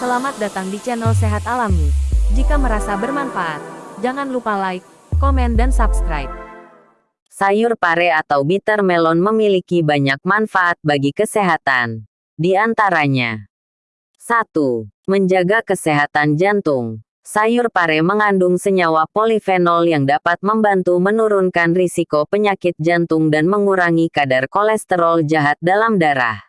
Selamat datang di channel Sehat Alami. Jika merasa bermanfaat, jangan lupa like, komen dan subscribe. Sayur pare atau bitter melon memiliki banyak manfaat bagi kesehatan. Di antaranya, 1. Menjaga kesehatan jantung. Sayur pare mengandung senyawa polifenol yang dapat membantu menurunkan risiko penyakit jantung dan mengurangi kadar kolesterol jahat dalam darah.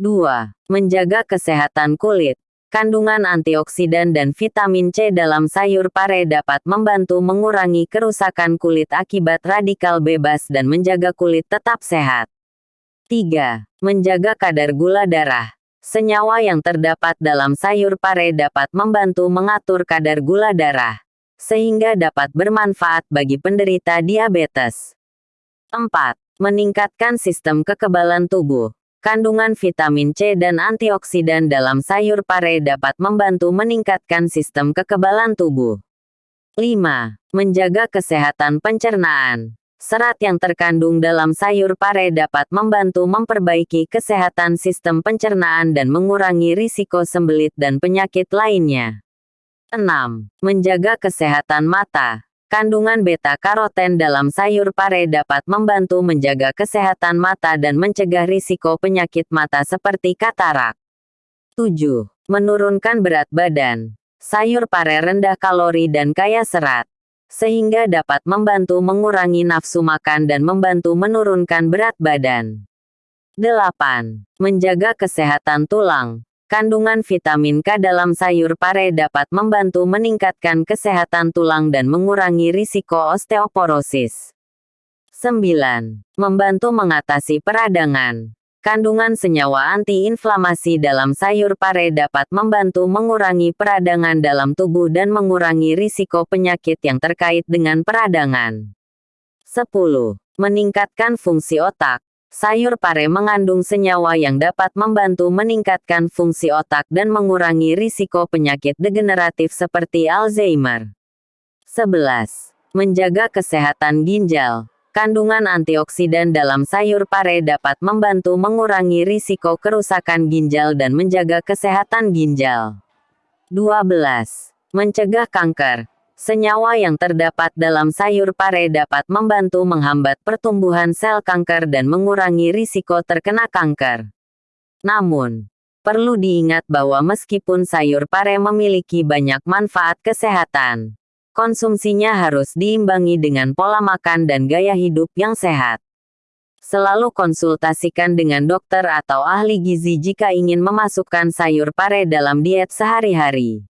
2. Menjaga kesehatan kulit. Kandungan antioksidan dan vitamin C dalam sayur pare dapat membantu mengurangi kerusakan kulit akibat radikal bebas dan menjaga kulit tetap sehat. 3. Menjaga kadar gula darah. Senyawa yang terdapat dalam sayur pare dapat membantu mengatur kadar gula darah, sehingga dapat bermanfaat bagi penderita diabetes. 4. Meningkatkan sistem kekebalan tubuh. Kandungan vitamin C dan antioksidan dalam sayur pare dapat membantu meningkatkan sistem kekebalan tubuh. 5. Menjaga kesehatan pencernaan. Serat yang terkandung dalam sayur pare dapat membantu memperbaiki kesehatan sistem pencernaan dan mengurangi risiko sembelit dan penyakit lainnya. 6. Menjaga kesehatan mata. Kandungan beta-karoten dalam sayur pare dapat membantu menjaga kesehatan mata dan mencegah risiko penyakit mata seperti katarak. 7. Menurunkan berat badan. Sayur pare rendah kalori dan kaya serat sehingga dapat membantu mengurangi nafsu makan dan membantu menurunkan berat badan. 8. Menjaga kesehatan tulang. Kandungan vitamin K dalam sayur pare dapat membantu meningkatkan kesehatan tulang dan mengurangi risiko osteoporosis. 9. Membantu mengatasi peradangan. Kandungan senyawa antiinflamasi dalam sayur pare dapat membantu mengurangi peradangan dalam tubuh dan mengurangi risiko penyakit yang terkait dengan peradangan. 10. Meningkatkan fungsi otak. Sayur pare mengandung senyawa yang dapat membantu meningkatkan fungsi otak dan mengurangi risiko penyakit degeneratif seperti Alzheimer. 11. Menjaga kesehatan ginjal. Kandungan antioksidan dalam sayur pare dapat membantu mengurangi risiko kerusakan ginjal dan menjaga kesehatan ginjal. 12. Mencegah kanker. Senyawa yang terdapat dalam sayur pare dapat membantu menghambat pertumbuhan sel kanker dan mengurangi risiko terkena kanker. Namun, perlu diingat bahwa meskipun sayur pare memiliki banyak manfaat kesehatan, Konsumsinya harus diimbangi dengan pola makan dan gaya hidup yang sehat. Selalu konsultasikan dengan dokter atau ahli gizi jika ingin memasukkan sayur pare dalam diet sehari-hari.